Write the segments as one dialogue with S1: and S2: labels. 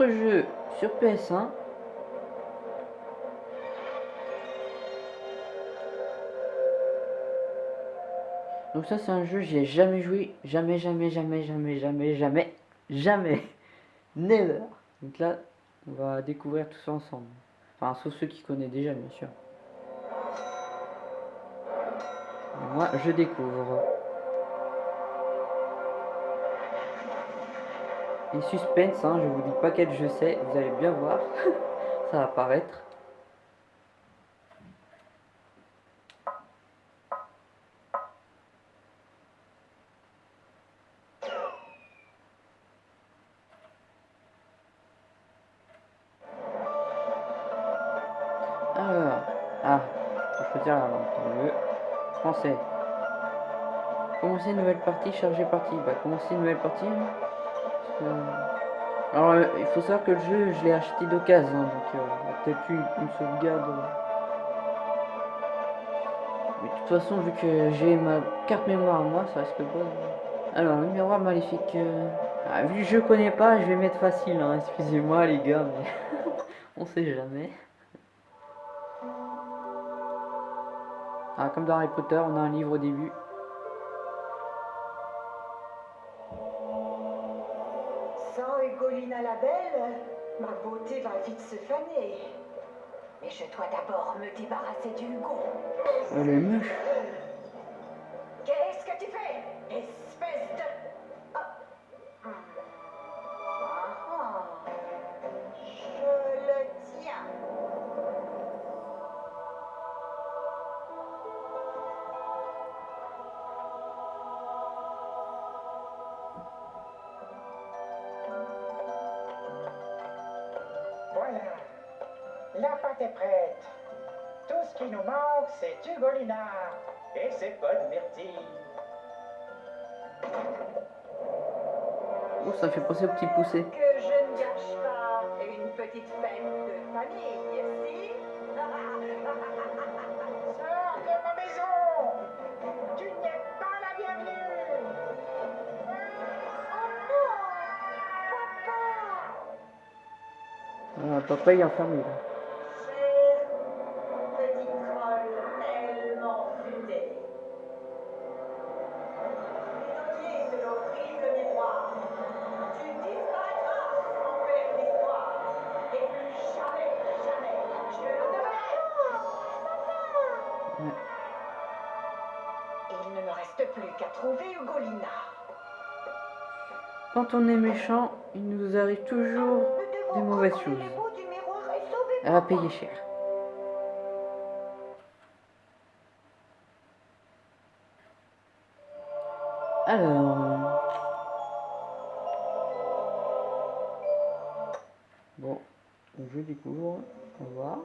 S1: autre jeu sur PS1. Donc ça c'est un jeu, j'y ai jamais joué, jamais, jamais, jamais, jamais, jamais, jamais, jamais, never. Donc là, on va découvrir tout ça ensemble. Enfin, sauf ceux qui connaissent déjà, bien sûr. moi, je découvre. Et suspense, hein, je vous dis pas quel je sais, vous allez bien voir. ça va apparaître. Alors, ah, faut choisir la langue. Français. Commencer une nouvelle partie, charger partie. Bah, commencer une nouvelle partie. hein. Alors, il faut savoir que le jeu, je l'ai acheté d'occasion, donc euh, il y a peut-être eu une sauvegarde. euh. Mais de toute façon, vu que j'ai ma carte mémoire, moi, ça pas. de- Alors, le miroir maléfique. euh, ah, vu que je connais pas, je vais mettre facile, hein, excusez-moi les gars, mais on sait jamais. Ah, comme dans Harry Potter, on a un livre au début.
S2: Belle, ma beauté va vite se faner. Mais je dois d'abord me débarrasser du Hugo.
S1: Elle est.
S3: La pâte est prête. Tout ce qui nous manque, c'est Ugolina et ses bonnes myrtilles.
S1: Oh, ça fait penser au petit poussé.
S2: Que je ne gâche pas une petite fête de famille, si?
S3: Sors de ma maison Tu n'es pas la bienvenue
S1: Ah, papa, il est enfermé là.
S2: Ne reste plus qu'à trouver Ugolina.
S1: Quand on est méchant, il nous arrive toujours des mauvaises choses. Elle va payer cher. Alors. Bon, donc je découvre. On va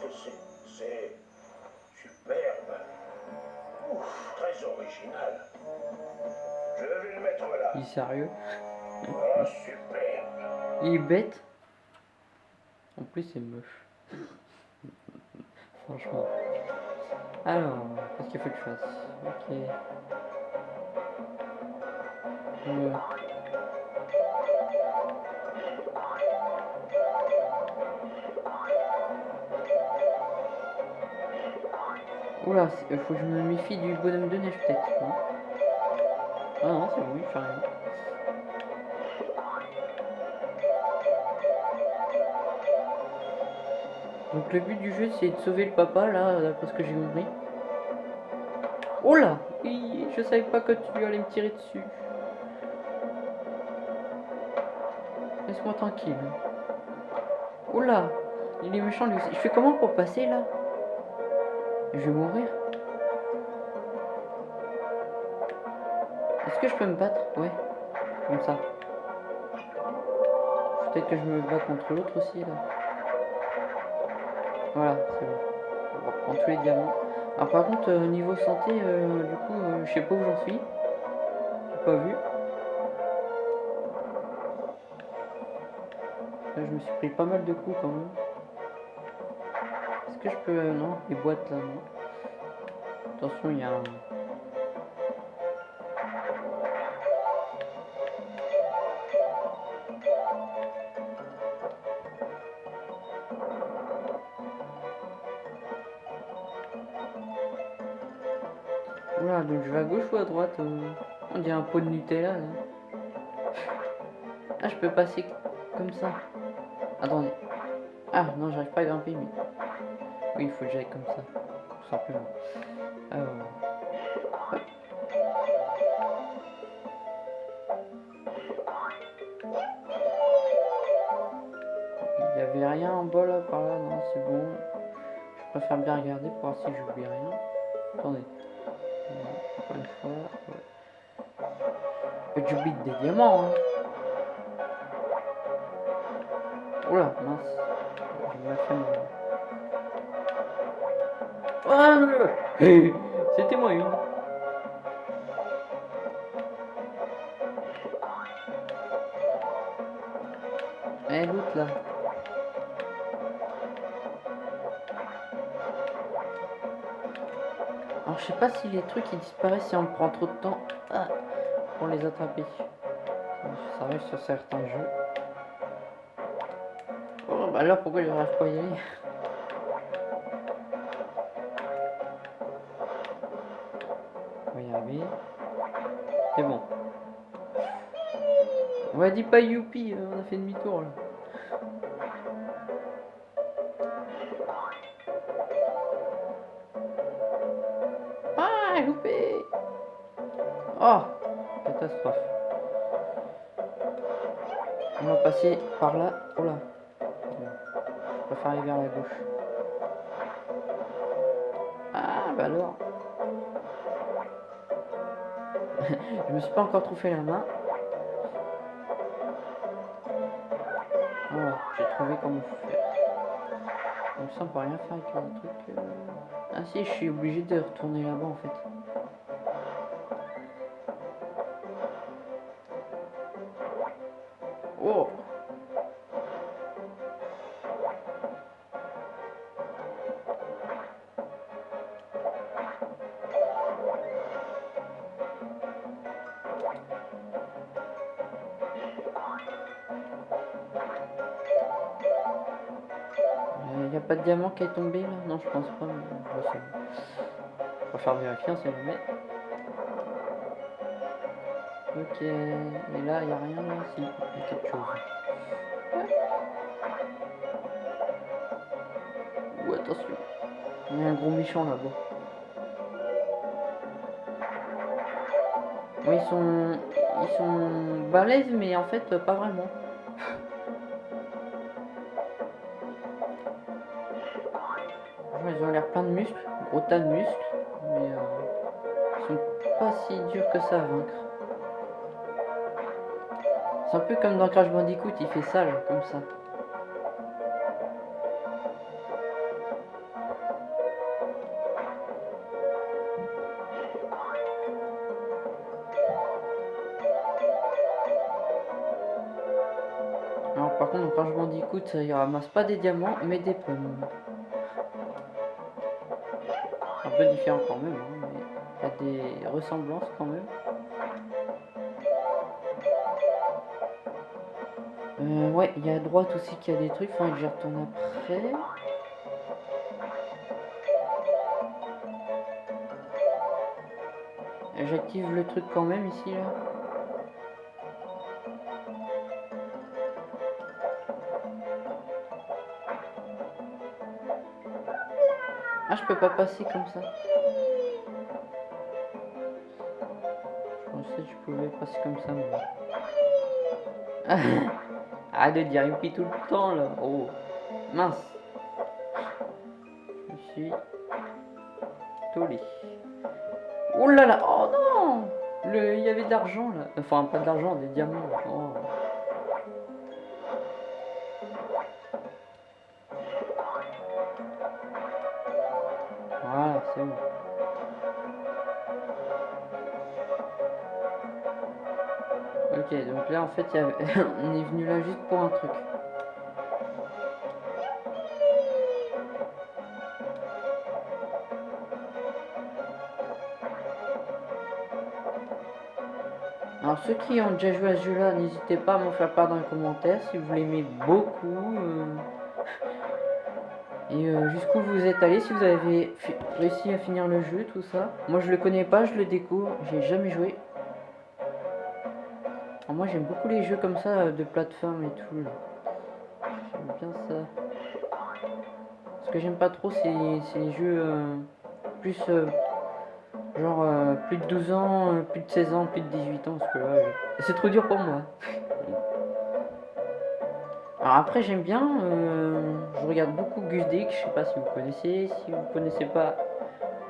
S4: que c'est C'est superbe. Ouf, très original. Je vais le mettre là.
S1: Il est sérieux.
S4: Ah, superbe.
S1: Il est bête. En plus, c'est moche. Franchement. Alors, qu'est-ce qu'il faut que je fasse? Ok. Oula, c'est- faut que je me méfie du bonhomme de neige peut-être, Ah non, c'est bon, il fait rien. Donc le but du jeu c'est de sauver le papa là, d'après ce que j'ai compris. Oh là Je savais pas que tu allais me tirer dessus. Laisse-moi tranquille. Oh là Il est méchant lui aussi. Je fais comment pour passer là? Je vais mourir. Est-ce que je peux me battre? Ouais. Comme ça. Peut-être que je me bats contre l'autre aussi, là. Voilà, c'est bon. On va prendre tous les diamants. Alors par contre, euh, niveau santé, euh, du coup, euh, je sais pas où j'en suis. J'ai pas vu. Là, je me suis pris pas mal de coups quand même. Est-ce que je peux... non, les boîtes là, non. Attention, il y a un... Oula, donc je vais à gauche ou à droite euh, On dirait un pot de Nutella là. Ah, je peux passer comme ça. Attendez. Ah, non, j'arrive pas à grimper, mais. Oui, il faut que j'aille comme ça. Tout simplement. Alors. Il y avait rien en bas là, par là, non, c'est bon. Je préfère bien regarder pour voir si j'oublie rien. Attendez. Encore une j'oublie des diamants, hein. Oula, mince. C'était moi une. Eh, l'autre là. Alors, je sais pas si les trucs ils disparaissent si on prend trop de temps ah, pour les attraper. Ça arrive sur certains jeux. Oh, bah alors pourquoi j'arrive pas à y aller? On va dire pas youpi, euh, on a fait demi-tour là. Ah, loupé Oh Catastrophe. On va passer par là. Oh là. Je préfère aller vers la gauche. Ah, bah alors. je me suis pas encore trouvé la main. Comment faire. Donc ça, on peut rien faire avec le truc. euh. Ah si, je suis obligé de retourner là-bas en fait. Oh qui est tombé là Non, je pense pas, mais je sais. Je préfère vérifier, on sait jamais. Ok, et là, il n'y a rien là Si, a attention, il y a un gros méchant là-bas. Ils sont, ils sont balèzes, mais en fait, pas vraiment. Gros tas de muscles, mais euh, ils sont pas si durs que ça à vaincre. C'est un peu comme dans Crash Bandicoot, il fait ça là, comme ça. Alors par contre dans Crash Bandicoot, il ramasse pas des diamants, mais des pommes. Peu différent quand même, hein, mais il a des ressemblances quand même. Euh, ouais, il y a à droite aussi qu'il y a des trucs, faudrait que j'y retourne après. J'active le truc quand même ici là. Je peux pas passer comme ça. Je pensais que je pouvais passer comme ça, mais... Arrête de dire youpi tout le temps, là. Oh, mince. Je suis... Tollé. Oh là là, oh non Le, il y avait de l'argent là. Enfin, pas de des diamants. Oh. Ok, donc là en fait, on est venu là juste pour un truc. Alors ceux qui ont déjà joué à ce jeu-là, n'hésitez pas à m'en faire part dans les commentaires si vous l'aimez beaucoup. euh, Et euh, jusqu'où vous êtes allé, si vous avez réussi à finir le jeu, tout ça? Moi je le connais pas, je le découvre, j'ai jamais joué. Alors, moi j'aime beaucoup les jeux comme ça, euh, de plateforme et tout. J'aime bien ça. Ce que j'aime pas trop, c'est les jeux euh, plus... genre plus de 12 ans, plus de 16 ans, plus de 18 ans, parce que là, c'est trop dur pour moi. Alors après j'aime bien, euh, je regarde beaucoup Gus Dick, je sais pas si vous connaissez, si vous connaissez pas,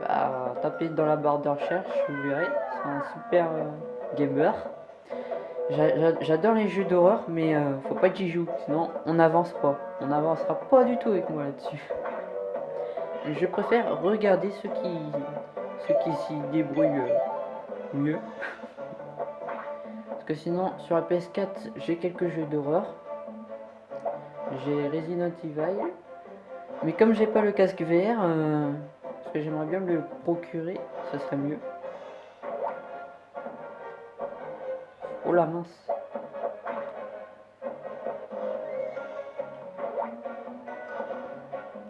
S1: bah, tapez dans la barre de recherche, vous verrez, c'est un super euh, gamer. J'a- j'a- J'adore les jeux d'horreur, mais euh, faut pas que j'y joue, sinon on n'avance pas. On n'avancera pas du tout avec moi là-dessus. Je préfère regarder ceux qui, ceux qui s'y débrouillent mieux. Parce que sinon, sur la PS4, j'ai quelques jeux d'horreur. J'ai Resident Evil. Mais comme j'ai pas le casque VR, euh, parce que j'aimerais bien me le procurer, ça serait mieux. Oh la mince.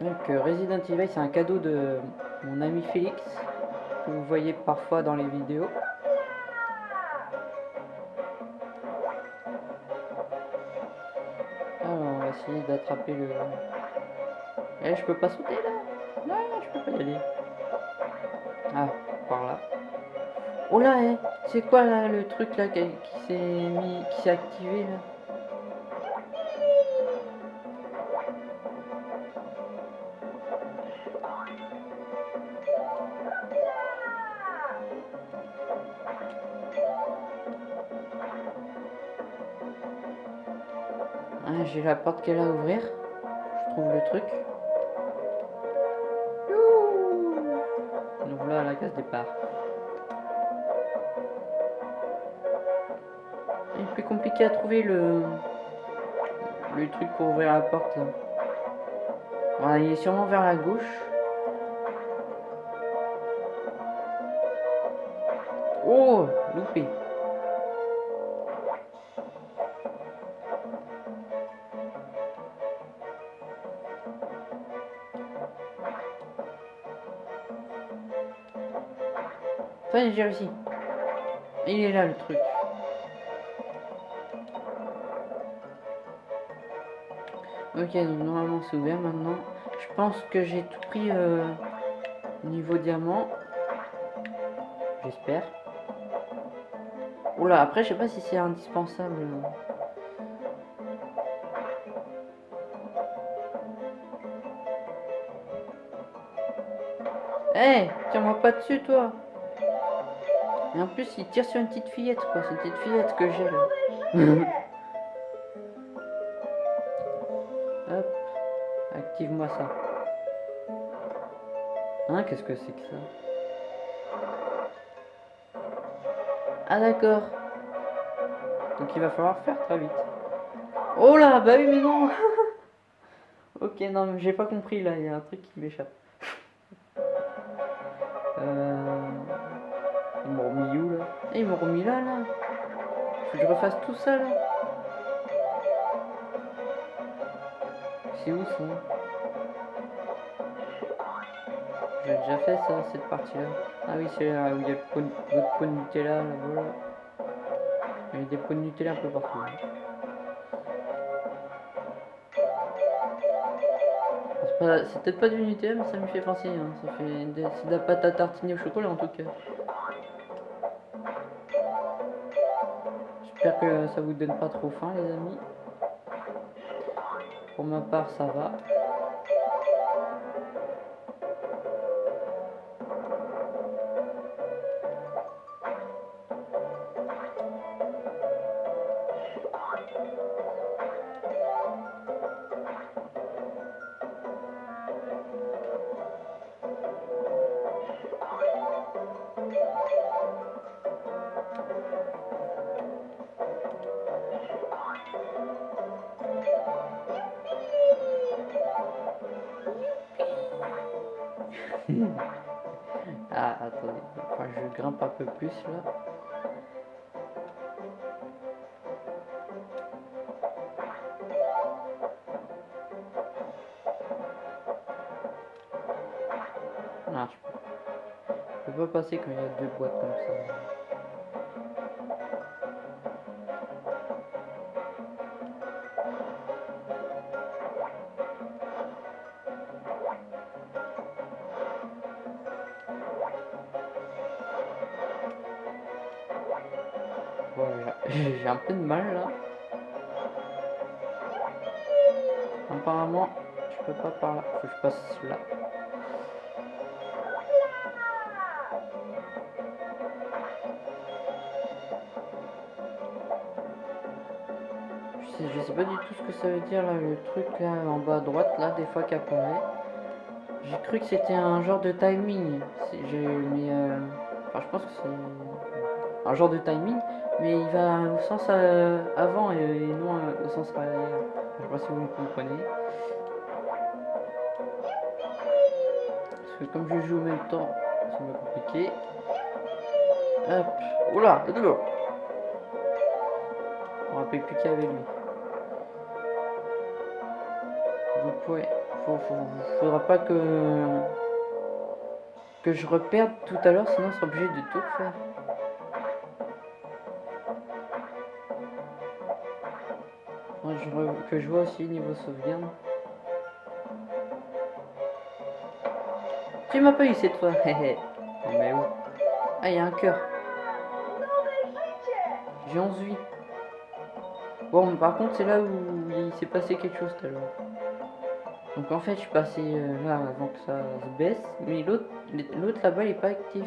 S1: Donc euh, Resident Evil c'est un cadeau de mon ami Félix que vous voyez parfois dans les vidéos. D'attraper le... Eh je peux pas sauter là Non je peux pas y aller. Ah par là. Oh là eh, c'est quoi là le truc là qui s'est mis qui s'est activé là? J'ai la porte qu'elle a à ouvrir. Je trouve le truc. Donc là, la case départ. Il est plus compliqué à trouver le le truc pour ouvrir la porte. Voilà, il est sûrement vers la gauche. Oh, loupé. J'ai réussi. Il est là le truc. Ok, donc normalement c'est ouvert maintenant. Je pense que j'ai tout pris euh, niveau diamant. J'espère. Oula, après je sais pas si c'est indispensable. Eh, tiens-moi pas dessus toi. Et en plus, il tire sur une petite fillette quoi. C'est une petite fillette que j'ai là. Hop, active-moi ça. Hein, qu'est-ce que c'est que ça? Ah d'accord. Donc il va falloir faire très vite. Oh là, bah oui mais non Ok, non mais j'ai pas compris là, il y a un truc qui m'échappe. Ils m'ont remis là là Faut que je refasse tout ça là C'est où ça J'ai déjà fait ça, cette partie-là. Ah oui, c'est là où il y a le pot, de Nutella, là, voilà. Il y a des pots de Nutella un peu partout. hein. C'est peut-être pas du Nutella, mais ça me fait penser. hein. Ça fait de la pâte à tartiner au chocolat en tout cas. Que ça vous donne pas trop faim, les amis. Pour ma part, ça va. Je peux... pas passer quand il y a deux boîtes comme ça. J'ai un peu de mal là. Apparemment, je peux pas par là. Faut que je passe là. Je sais, pas du tout ce que ça veut dire là, le truc là en bas à droite là, des fois qui apparaît. J'ai cru que c'était un genre de timing. Mais euh, enfin je pense que c'est un genre de timing, mais il va au sens euh, avant et, et non euh, au sens arrière. Je sais pas si vous me comprenez. Que comme je joue en même temps, c'est un peu compliqué. Hop, oula, a de l'eau. On rappelle plus qu'il y avait lui. Donc ouais, faut, faudra pas que que je reperde tout à l'heure, sinon on sera obligé de tout refaire. Moi, je que je vois aussi niveau sauvegarde. Tu m'as pas eu cette fois. Oh, mais où? Ah, il y a un cœur. J'ai 11 vies. Bon, par contre, c'est là où il s'est passé quelque chose tout à l'heure. Donc en fait, je suis passé euh, là avant que ça se baisse, mais l'autre l'autre là-bas, il est pas actif.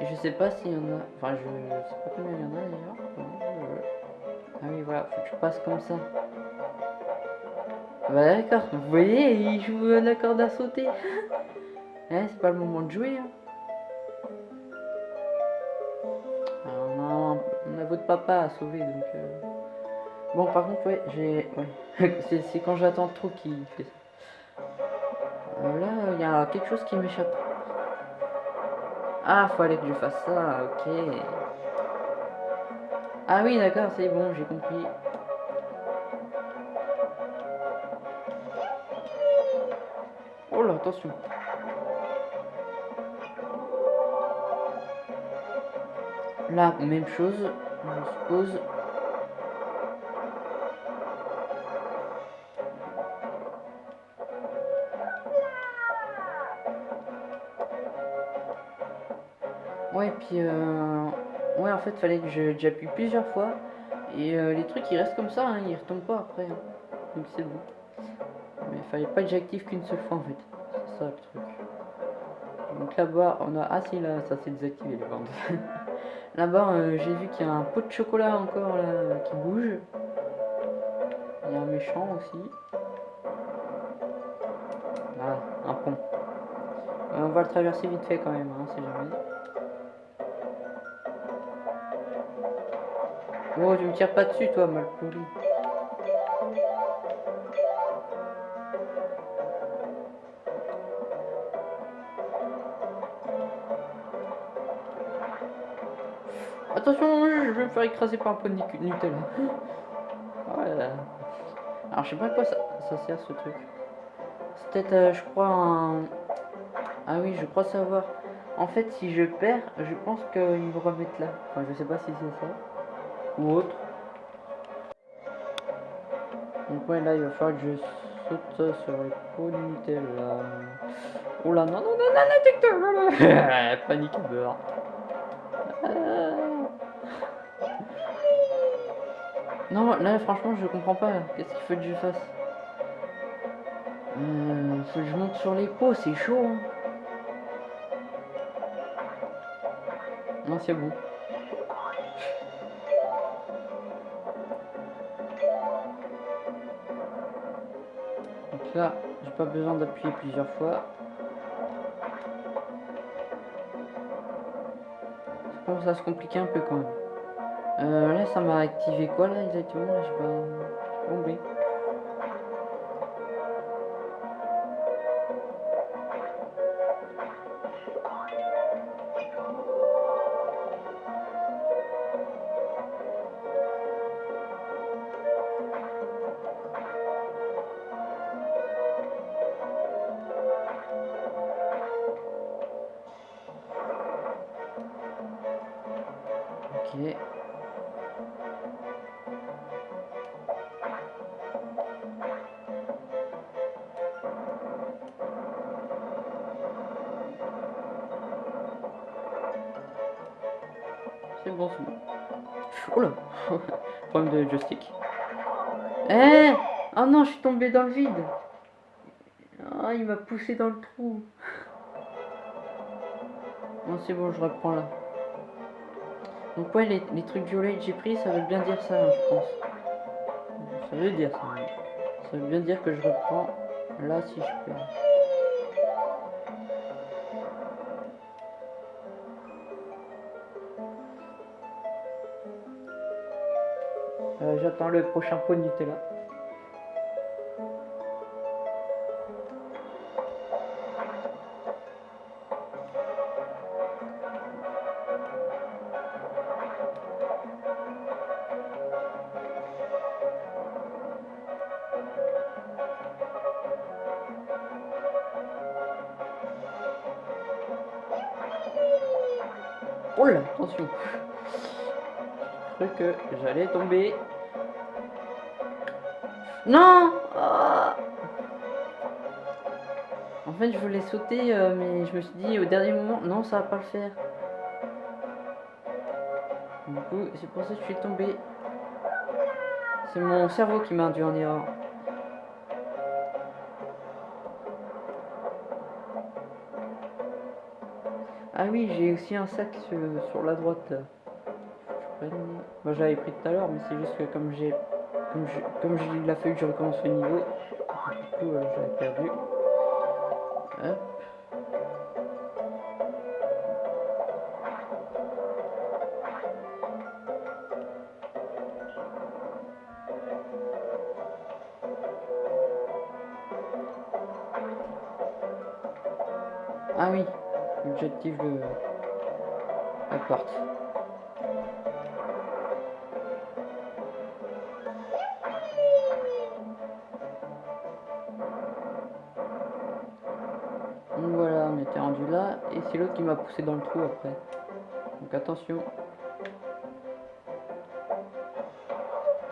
S1: Et je sais pas s'il y en a... Enfin, je, je sais pas combien il y en a d'ailleurs. Euh, Ah oui, voilà, faut que je passe comme ça. Bah d'accord, vous voyez, il joue euh, la corde à sauter. Eh, c'est pas le moment de jouer. Hein. On, a, votre papa à sauver, donc... euh. Bon, par contre, ouais, j'ai... Ouais. c'est c'est quand j'attends trop qu'il fait ça. Euh, là, il y a quelque chose qui m'échappe. Ah, fallait que je fasse ça, ok. Ah oui, d'accord, c'est bon, j'ai compris. Oh là, attention. Même chose, je suppose. Ouais, puis euh... ouais, en fait, fallait que j'appuie plusieurs fois et euh, les trucs ils restent comme ça, hein, ils retombent pas après. hein. Donc c'est bon. Mais fallait pas que j'active qu'une seule fois en fait. C'est ça le truc. Donc là-bas, on a ah si là, ça s'est désactivé les bandes. là-bas, euh, j'ai vu qu'il y a un pot de chocolat encore là qui bouge. Il y a un méchant aussi. Ah, un pont. Euh, on va le traverser vite fait quand même, hein, c'est jamais. Oh, tu me tires pas dessus, toi, mal. Attention, je vais me faire écraser par un pot de Nutella. Alors, je sais pas à quoi ça, ça sert ce truc. C'est peut-être, euh, je crois, un. Ah oui, je crois savoir. En fait, si je perds, je pense qu'ils me remettent là. Enfin, je sais pas si c'est ça ou autre. Donc ouais là il va falloir que je saute sur les pots de Nutella. Oh là non non non non non non Panique à Non là franchement je comprends pas. Qu'est-ce qu'il faut que je fasse euh, je monte sur les pots, c'est chaud hein. Non c'est bon. Donc là, j'ai pas besoin d'appuyer plusieurs fois. commence à se compliquer un peu quand même. Euh, là, ça m'a activé quoi là exactement? Là, j'ai pas, compris. C'est bon, c'est bon. Oh là Problème de joystick. Eh Oh non, je suis tombé dans le vide Ah, il m'a poussé dans le trou Non, c'est bon, je reprends là. Donc ouais, les, les trucs violets que j'ai pris, ça veut bien dire ça, hein, je pense. Ça veut dire ça. Ça veut bien dire que je reprends là si je peux. J'attends le prochain pot de Nutella. Oh là, attention. J'ai cru que j'allais tomber. Non Ah En fait, je voulais sauter, euh, mais je me suis dit au dernier moment, non, ça va pas le faire. Du coup, c'est pour ça que je suis tombé. C'est mon cerveau qui m'a induit en erreur. Ah oui, j'ai aussi un sac sur, la droite. Moi j'avais pris tout à l'heure, mais c'est juste que comme j'ai comme comme j'ai- il a fallu que je recommence le niveau, du coup euh, j'avais perdu. Ah oui, l'objectif de la porte. C'est l'autre qui m'a poussé dans le trou après. Donc attention.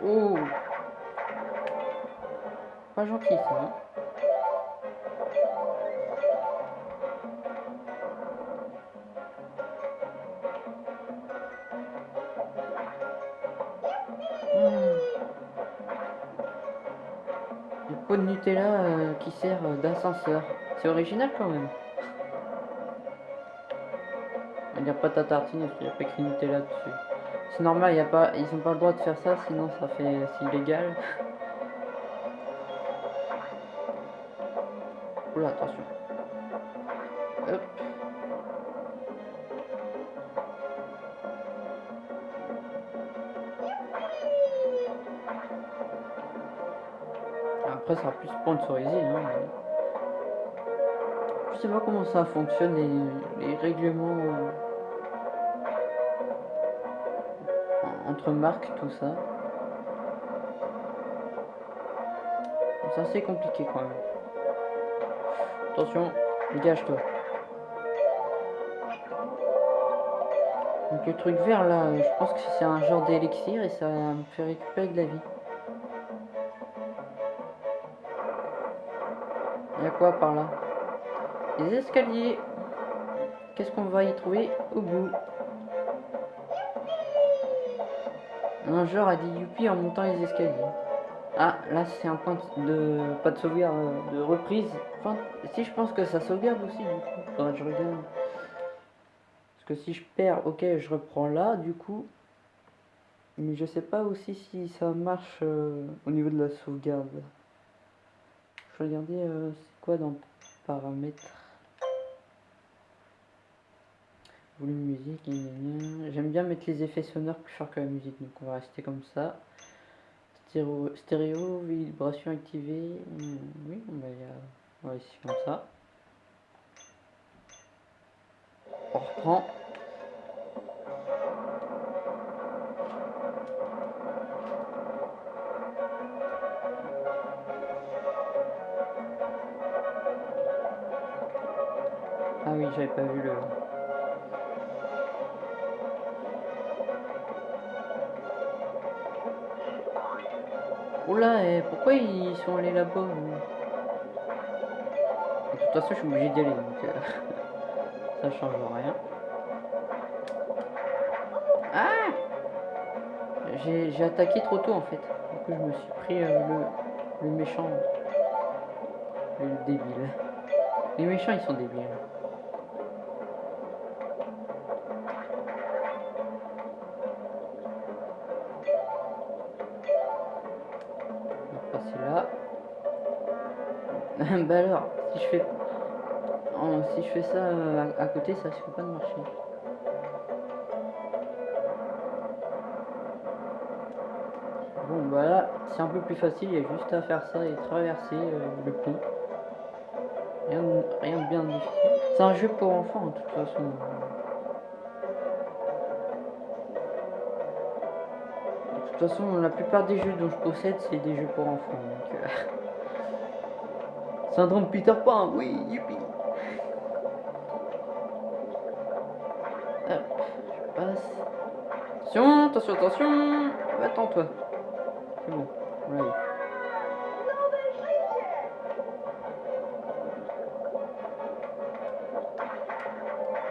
S1: Oh Pas gentil ça, hein Hmm. Pot de Nutella euh, qui sert euh, d'ascenseur. C'est original quand même. N'y a pas ta tartine parce n'y a pas écrit Nutella dessus. C'est normal, y a pas, ils n'ont pas le droit de faire ça, sinon ça fait c'est illégal. Oula, attention. Après, ça sera plus sponsorisé. Hein, mais- Je sais pas comment ça fonctionne, les, les règlements euh, entre marques, tout ça. C'est assez compliqué quand même. Attention, dégage-toi. Donc le truc vert là, euh, je pense que c'est un genre d'élixir et ça me fait récupérer de la vie. Il y a quoi par là? Des escaliers. Qu'est-ce qu'on va y trouver? Au bout Un joueur a dit youpi en montant les escaliers. Ah, là c'est un point de... pas de sauvegarde, euh, de reprise. Enfin, si je pense que ça sauvegarde aussi, du coup. Faudrait que je regarde. Parce que si je perds, ok, je reprends là, du coup. Mais je sais pas aussi si ça marche euh, au niveau de la sauvegarde. Je regarder euh, c'est quoi dans paramètres. Musique, j'aime bien mettre les effets sonores plus forts que la musique, donc on va rester comme ça. Stéréo, stéréo vibration activée, hmm, oui, on va, y a- on va ici comme ça. On reprend. Ah oui, j'avais pas vu le... Oula, et pourquoi ils sont allés là-bas eux De toute façon, je suis obligé d'y aller, donc euh, ça change rien. Ah J'ai j'ai attaqué trop tôt en fait. Du coup, je me suis pris euh, le, le méchant. Le débile. Les méchants, ils sont débiles. Bah alors, si je fais... ça euh, à, côté, ça risque pas de marcher. Bon bah c'est un peu plus facile, il y a juste à faire ça et traverser euh, le pont. Rien rien de bien difficile. C'est un jeu pour enfants, de toute façon. De toute façon, la plupart des jeux dont je possède, c'est des jeux pour enfants. Euh, Syndrome Peter Pan, oui, youpi. Hop, je passe. Attention, attention, attention. Attends-toi. C'est bon.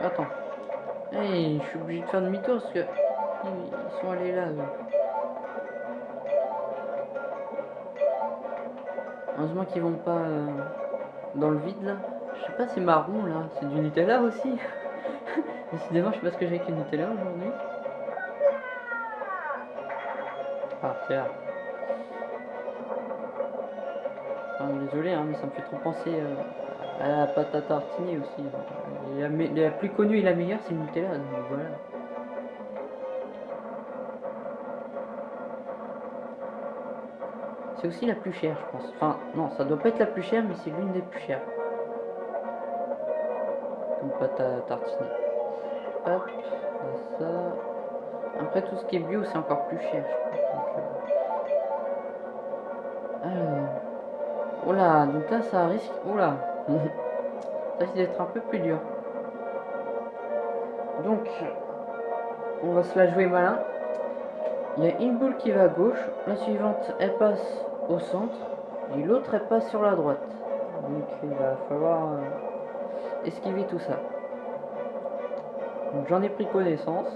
S1: Attends. Hey, je suis obligé de faire demi-tour parce que ils sont allés là. eux. Heureusement qu'ils vont pas euh, dans le vide là. Je sais pas, c'est marron là. C'est du Nutella aussi. Décidément, je sais pas ce que j'ai avec le Nutella aujourd'hui. Ah, là. Enfin, désolé, hein, mais ça me fait trop penser euh, à la pâte à tartiner aussi. La, la plus connue et la meilleure, c'est le Nutella. Donc voilà. C'est aussi la plus chère, je pense. Enfin, non, ça doit pas être la plus chère, mais c'est l'une des plus chères. Comme pâte à tartiner. Hop, ça. Après, tout ce qui est bio, c'est encore plus cher, je. Donc, euh, Alors. Oula, donc là, ça risque. Oula. ça risque d'être un peu plus dur. Donc, on va se la jouer malin. Il y a une boule qui va à gauche, la suivante elle passe au centre et l'autre elle passe sur la droite. Donc il va falloir euh, esquiver tout ça. Donc j'en ai pris connaissance.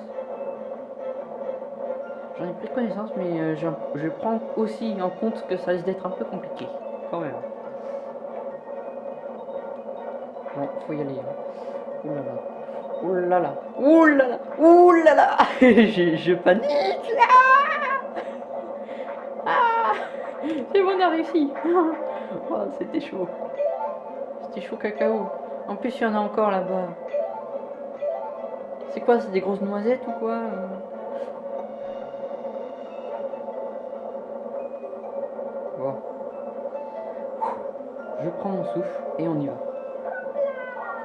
S1: J'en ai pris connaissance mais euh, je prends aussi en compte que ça risque d'être un peu compliqué quand même. Bon, faut y aller. hein. Ouh là là. Ouh je, je panique là. Ah Bon, on a réussi. Oh, c'était chaud. C'était chaud cacao. En plus, il y en a encore là-bas. C'est quoi C'est des grosses noisettes ou quoi euh Bon. Je prends mon souffle et on y va.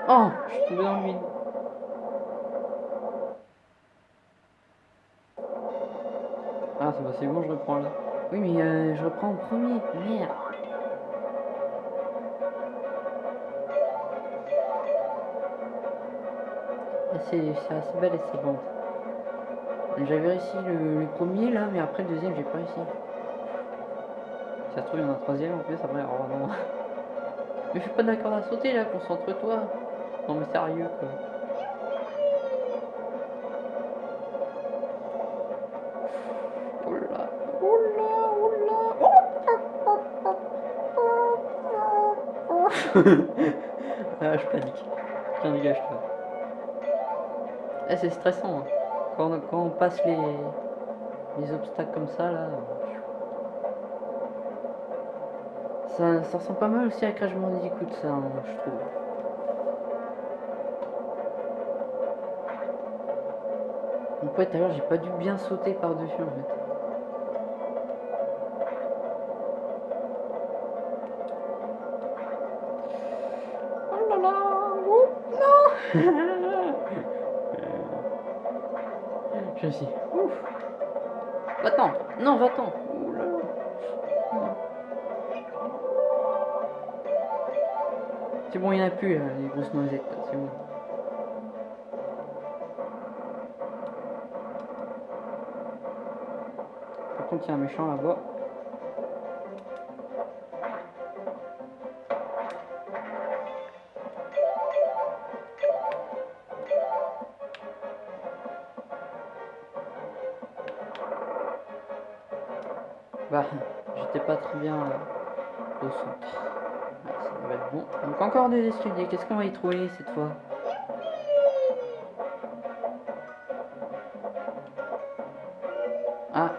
S1: Oh Je suis tombé dans le vide. Ah, c'est bon, je reprends là. Oui, mais euh, je reprends en premier. Merde. Ah, C'est assez belle et c'est bon. J'avais réussi le, premier là, mais après le deuxième, j'ai pas réussi. Si ça se trouve, il y en a un troisième en plus après. Oh non. Mais je suis pas d'accord à sauter là, concentre-toi. Non, mais sérieux quoi. ah, je panique. Tiens, dégage-toi. Eh, c'est stressant. hein. Quand, on- quand on passe les, les obstacles comme ça, là. Ça, ça ressemble pas mal aussi à Crash Bandicoot, ça, hein, je trouve. Donc ouais, tout à l'heure, j'ai pas dû bien sauter par-dessus, en fait. Va-t'en Non, va-t'en. C'est bon, il n'y en a plus, là, les grosses noisettes, c'est bon. Par contre, il y a un méchant là-bas. Encore des escaliers. Qu'est-ce qu'on va y trouver cette fois? Ah,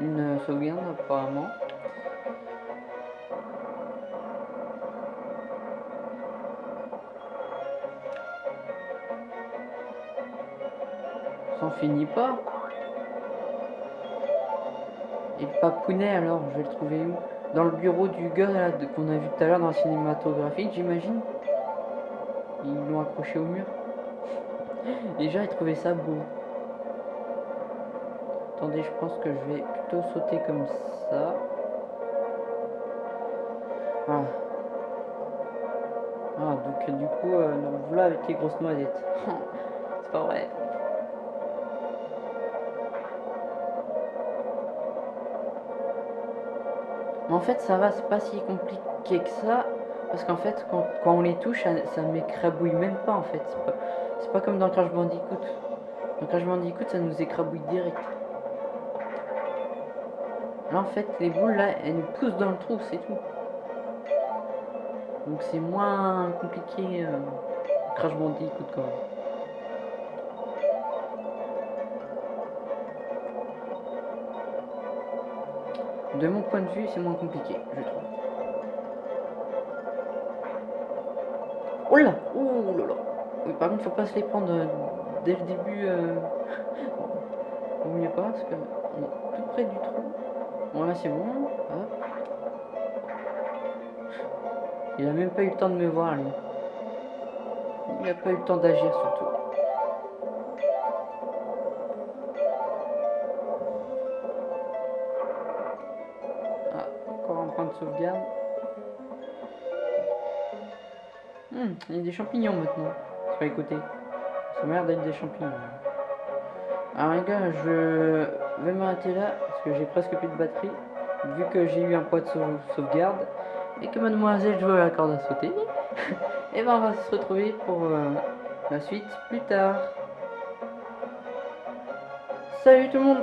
S1: une, sauvegarde apparemment. Ça en finit pas. Et le papounet alors, je vais le trouver où? Dans le bureau du gars qu'on a vu tout à l'heure dans la cinématographique, j'imagine. Ils l'ont accroché au mur. Déjà, ils trouvaient ça beau. Attendez, je pense que je vais plutôt sauter comme ça. Voilà. Ah, donc euh, du coup, euh, voilà avec les grosses noisettes. C'est pas vrai. Mais en fait, ça va, c'est pas si compliqué que ça. Parce qu'en fait, quand, on les touche, ça, ça m'écrabouille même pas en fait. C'est pas, c'est pas comme dans Crash Bandicoot. Dans Crash Bandicoot, ça nous écrabouille direct. Là, en fait, les boules là, elles nous poussent dans le trou, c'est tout. Donc c'est moins compliqué euh, Crash Bandicoot quand même. De mon point de vue, c'est moins compliqué, je trouve. Oh là Oh là là par contre, faut pas se les prendre euh, dès le début. Euh... Vaut mieux pas, parce qu'on est tout près du trou. Bon, là, c'est bon. Il a même pas eu le temps de me voir, lui. Il a pas eu le temps d'agir, surtout. Sauvegarde. Hmm, il y a des champignons maintenant. Sur les côtés. Ça m'a l'air d'être des champignons. Alors les gars, je vais m'arrêter là parce que j'ai presque plus de batterie. Vu que j'ai eu un point de sau- sauvegarde et que mademoiselle joue à la corde à sauter. et ben on va se retrouver pour euh, la suite plus tard. Salut tout le monde